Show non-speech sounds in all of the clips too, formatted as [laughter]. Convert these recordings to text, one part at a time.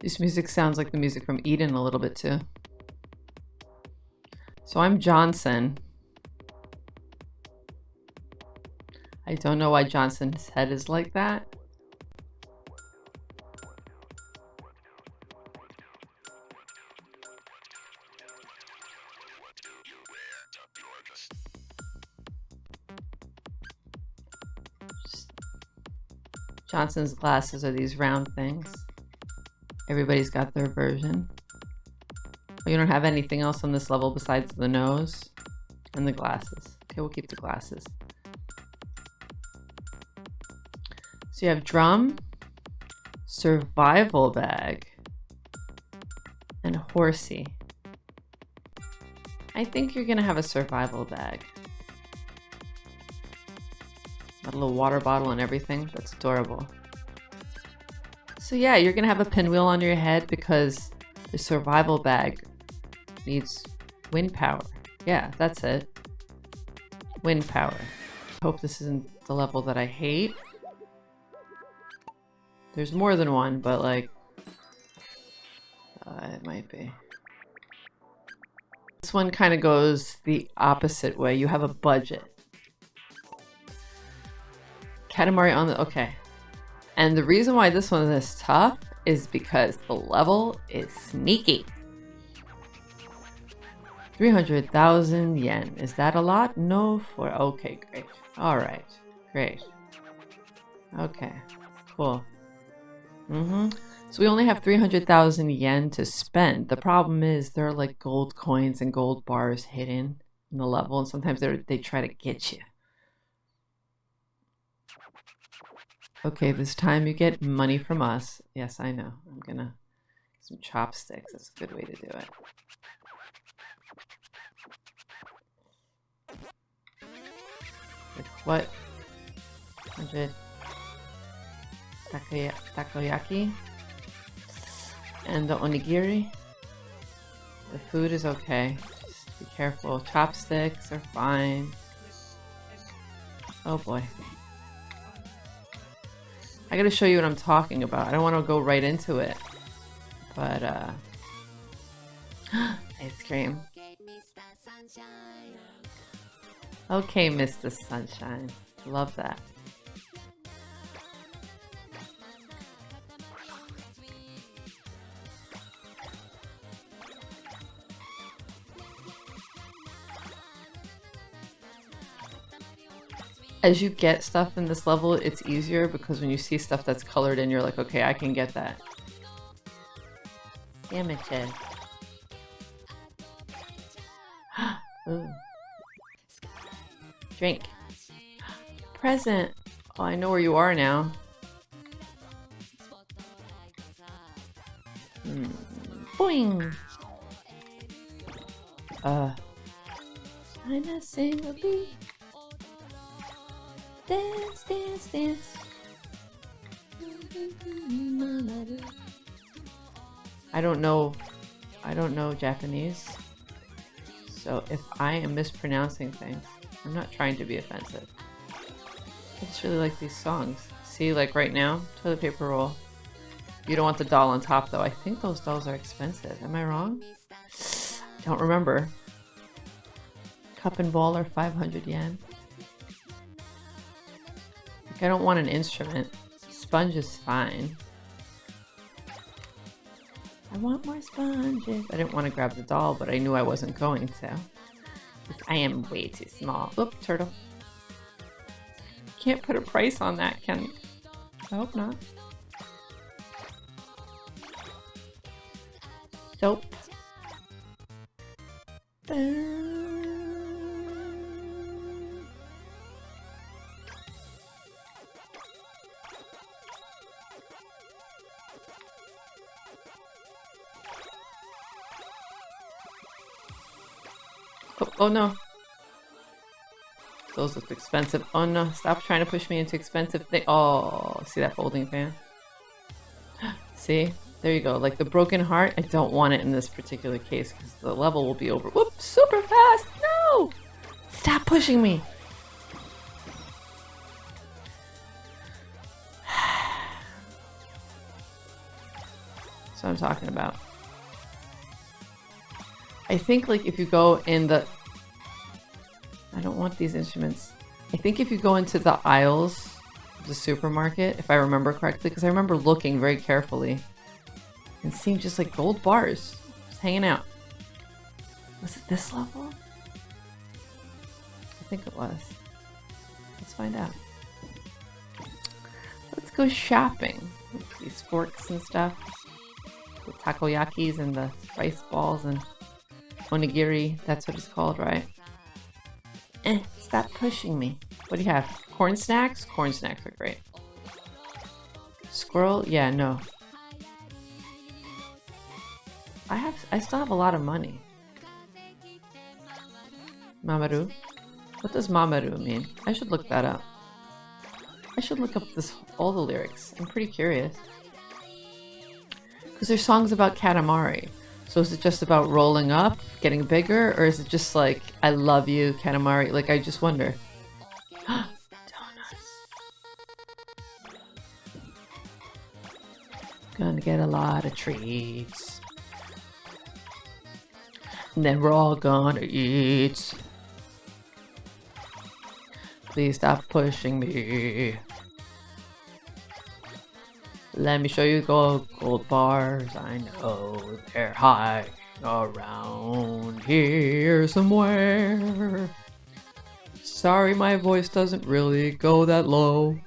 This music sounds like the music from Eden a little bit too. So I'm Johnson. I don't know why Johnson's head is like that. Johnson's glasses are these round things. Everybody's got their version. Oh, you don't have anything else on this level besides the nose and the glasses. Okay, we'll keep the glasses. So you have drum, survival bag, and horsey. I think you're gonna have a survival bag. Got a little water bottle and everything. That's adorable. So yeah, you're gonna have a pinwheel on your head because the survival bag needs wind power. Yeah, that's it. Wind power. Hope this isn't the level that I hate. There's more than one, but like... Uh, it might be. This one kind of goes the opposite way. You have a budget. Katamari on the... Okay. And the reason why this one is tough is because the level is sneaky. 300,000 yen. Is that a lot? No for... Okay, great. Alright. Great. Okay. Cool. Mm-hmm. So we only have 300,000 yen to spend. The problem is there are like gold coins and gold bars hidden in the level and sometimes they they try to get you. Okay, this time you get money from us. Yes, I know. I'm gonna some chopsticks. That's a good way to do it. what? 100 takoyaki and the onigiri. The food is okay. Just be careful. Chopsticks are fine. Oh boy. I gotta show you what I'm talking about. I don't want to go right into it. But, uh... [gasps] ice cream. Okay, Mr. Sunshine. Love that. As you get stuff in this level, it's easier because when you see stuff that's colored in, you're like, okay, I can get that. Damages. [gasps] Ooh. Drink. Present. Oh, I know where you are now. Hmm. Boing. Uh. I'm a single bee. Dance, dance, dance. I don't know. I don't know Japanese. So if I am mispronouncing things, I'm not trying to be offensive. I just really like these songs. See, like right now, toilet paper roll. You don't want the doll on top though. I think those dolls are expensive. Am I wrong? Don't remember. Cup and ball are 500 yen. I don't want an instrument. Sponge is fine. I want more sponges. I didn't want to grab the doll, but I knew I wasn't going to. I am way too small. Oop, turtle. Can't put a price on that, can I hope not. Soap. Oh no. Those look expensive. Oh no, stop trying to push me into expensive thing. Oh, see that folding fan? [gasps] see? There you go. Like the broken heart, I don't want it in this particular case because the level will be over. Whoop, super fast! No! Stop pushing me! [sighs] So I'm talking about. I think like if you go in the... I don't want these instruments. I think if you go into the aisles of the supermarket, if I remember correctly, because I remember looking very carefully and seeing just like gold bars just hanging out. Was it this level? I think it was. Let's find out. Let's go shopping. These forks and stuff. The takoyakis and the rice balls and onigiri. That's what it's called, right? Eh, stop pushing me. What do you have? Corn snacks? Corn snacks are great. Squirrel? Yeah, no. I have, I still have a lot of money. Mamoru? What does Mamoru mean? I should look that up. I should look up this all the lyrics. I'm pretty curious. Because there's songs about Katamari. So is it just about rolling up, getting bigger, or is it just like, I love you, Katamari? Like, I just wonder. [gasps] Gonna get a lot of treats. And then we're all gonna eat. Please stop pushing me. Let me show you gold, gold bars. I know they're high around here somewhere. Sorry, my voice doesn't really go that low.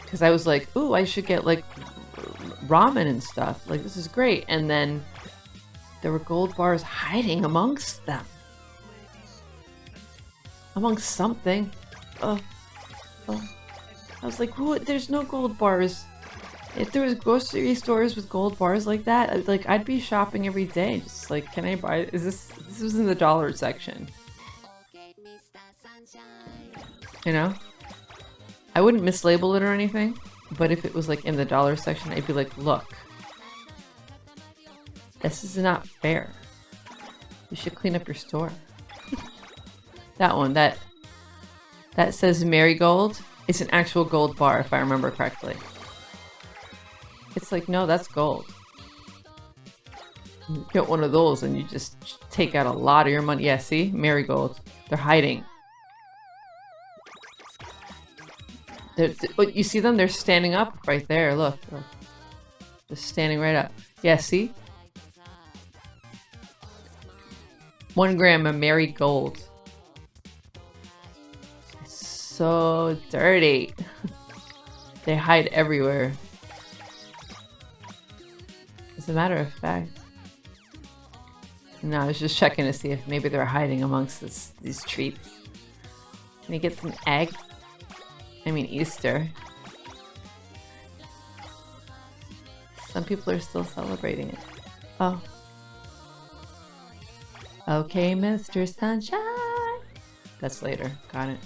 Because I was like, ooh, I should get like ramen and stuff. Like, this is great. And then there were gold bars hiding amongst them amongst something. Oh, oh. I was like, there's no gold bars. If there was grocery stores with gold bars like that, like I'd be shopping every day. Just like, can I buy? Is this this was in the dollar section? You know, I wouldn't mislabel it or anything, but if it was like in the dollar section, I'd be like, look, this is not fair. You should clean up your store. [laughs] That one, that that says marigold. It's an actual gold bar, if I remember correctly. It's like, no, that's gold. You get one of those and you just take out a lot of your money. Yeah, see? Marigold. They're hiding. They're, oh, you see them? They're standing up right there. Look. They're standing right up. Yeah, see? One gram of marigold so dirty. they hide everywhere. As a matter of fact. No, I was just checking to see if maybe they're hiding amongst this, these treats. Can I get some egg? I mean Easter. Some people are still celebrating it. Oh. Okay, Mr. Sunshine. That's later. Got it.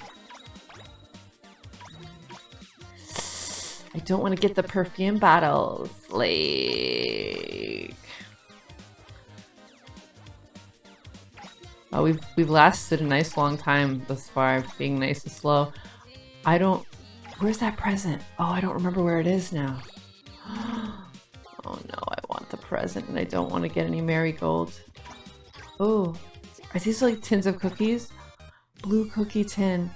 I don't want to get the perfume bottles. Like... Oh, we've, we've lasted a nice long time thus far, being nice and slow. I don't... Where's that present? Oh, I don't remember where it is now. [gasps] Oh no, I want the present and I don't want to get any marigold. Oh, are these like tins of cookies? Blue cookie tin.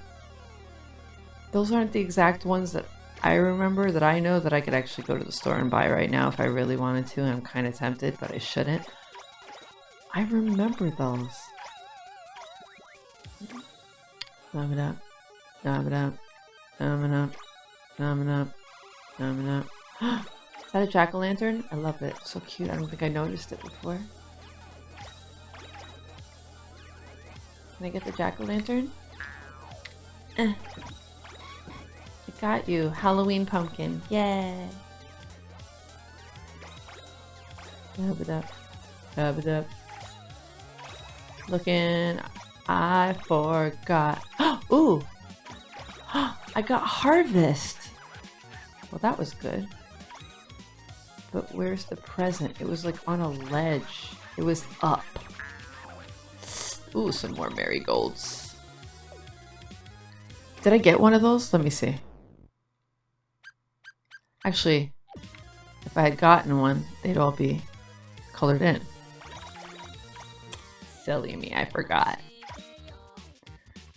Those aren't the exact ones that I remember that I know that I could actually go to the store and buy right now if I really wanted to, and I'm kind of tempted, but I shouldn't. I remember those. Nom it up. Nom it up. Nom it up. Nom it up. Nom it up. [gasps] Is that a jack-o'-lantern? I love it. So cute. I don't think I noticed it before. Can I get the jack-o'-lantern? Eh got you. Halloween pumpkin. Yay. Rub it up. Rub it up. Looking. I forgot. [gasps] Ooh. [gasps] I got harvest. Well, that was good. But where's the present? It was like on a ledge. It was up. Ooh, some more marigolds. Did I get one of those? Let me see. Actually, if I had gotten one, they'd all be colored in. Silly me, I forgot.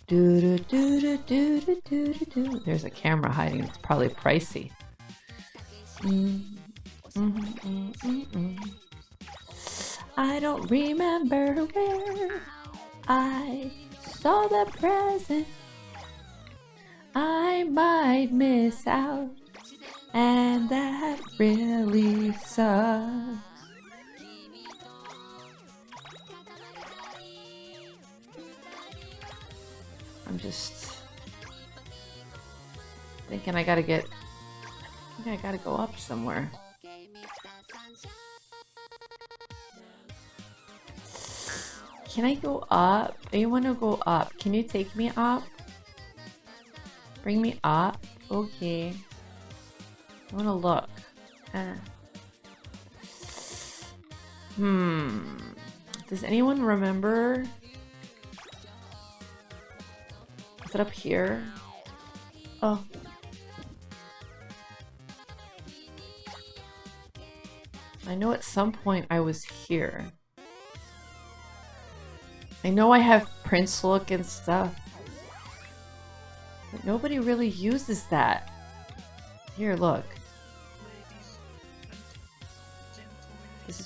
Doo -doo -doo There's a camera hiding. It's probably pricey. Mm -mm -mm I don't remember where I saw the present. I might miss out and that really sucks. I'm just thinking I gotta get, I think I gotta go up somewhere. Can I go up? I want to go up. Can you take me up? Bring me up? Okay. I want to look. Uh. Hmm. Does anyone remember? Is it up here? Oh. I know at some point I was here. I know I have Prince look and stuff. But nobody really uses that. Here, look.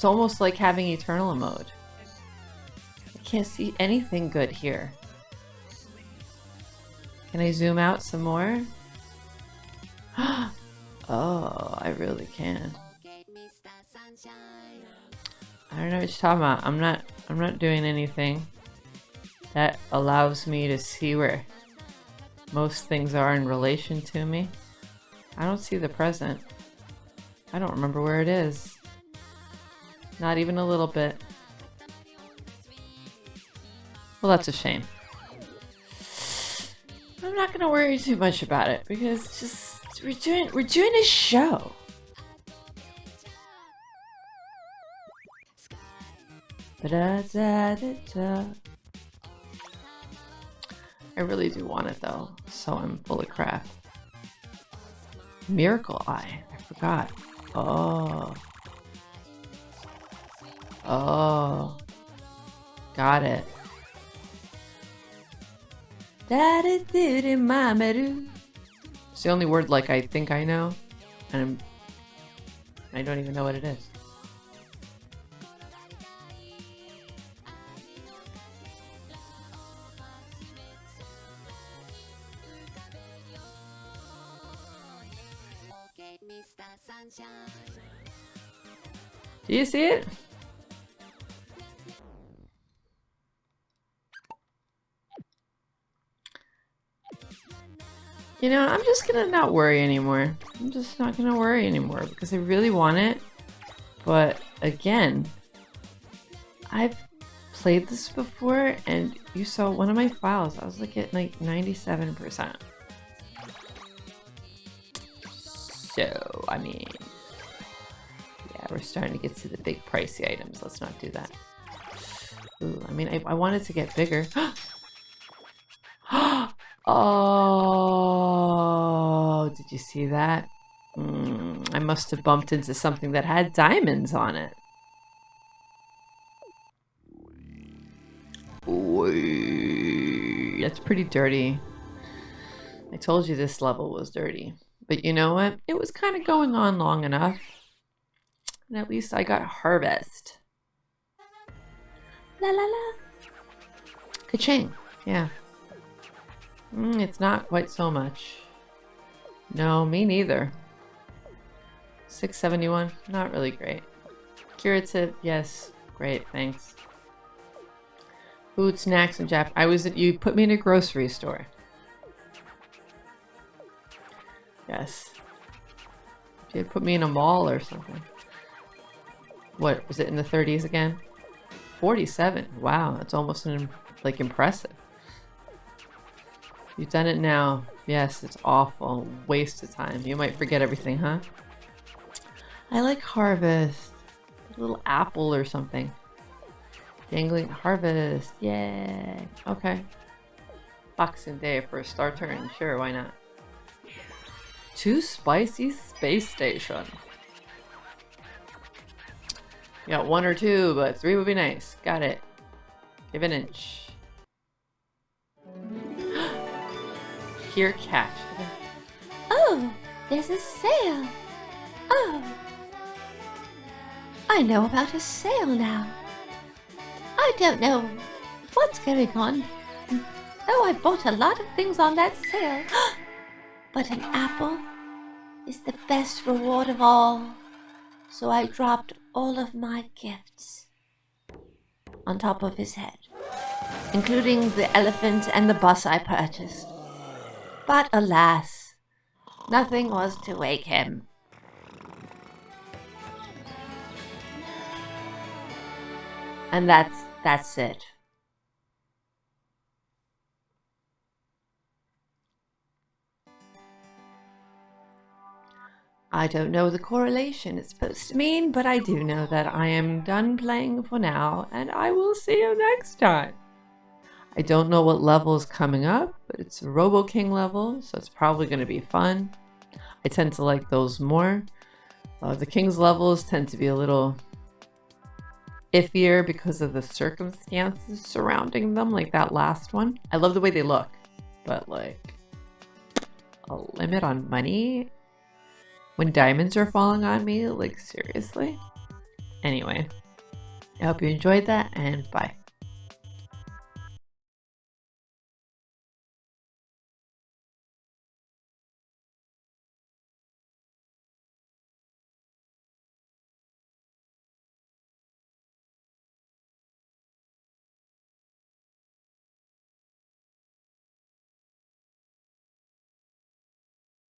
Is almost like having Eternal mode. I can't see anything good here. Can I zoom out some more? [gasps] oh, I really can. I don't know what you're talking about. I'm not I'm not doing anything that allows me to see where most things are in relation to me. I don't see the present. I don't remember where it is. Not even a little bit. Well, that's a shame. I'm not gonna worry too much about it because just we're doing we're doing a show. I really do want it though, so I'm full of crap. Miracle Eye, I forgot. Oh. Oh. Got it. It's the only word like I think I know, and I'm, I don't even know what it is. Do you see it? You know, I'm just gonna not worry anymore. I'm just not gonna worry anymore because I really want it. But again, I've played this before and you saw one of my files. I was like at like 97%. So, I mean, yeah, we're starting to get to the big pricey items. Let's not do that. Ooh, I mean, I, I wanted to get bigger. [gasps] [gasps] [gasps] oh, did you see that? Mm, I must have bumped into something that had diamonds on it. Ooh, that's pretty dirty. I told you this level was dirty. But you know what? It was kind of going on long enough. And at least I got harvest. La la la. Ka-ching. Yeah. Mm, it's not quite so much. No, me neither. 671, not really great. Curative, yes, great, thanks. Food, snacks, and Jap. I was at, you put me in a grocery store. Yes. You put me in a mall or something. What, was it in the 30s again? 47. Wow, that's almost an, like impressive. You've done it now. Yes, it's awful. Waste of time. You might forget everything, huh? I like Harvest. A little apple or something. Dangling Harvest. Yay. Okay. Boxing Day for a star turn. Sure, why not? Too spicy space station. Got one or two, but three would be nice. Got it. Give an inch. Here, catch. Oh, there's a sale. Oh. I know about a sale now. I don't know what's going on. Oh, I bought a lot of things on that sale. [gasps] but an apple is the best reward of all. So I dropped all of my gifts on top of his head, including the elephant and the bus I purchased. But alas, nothing was to wake him. And that's that's it. I don't know the correlation it's supposed to mean, but I do know that I am done playing for now, and I will see you next time. I don't know what level is coming up, but it's a Robo King level, so it's probably going to be fun. I tend to like those more. Uh, the King's levels tend to be a little iffier because of the circumstances surrounding them, like that last one. I love the way they look, but like a limit on money when diamonds are falling on me, like seriously. Anyway, I hope you enjoyed that and bye.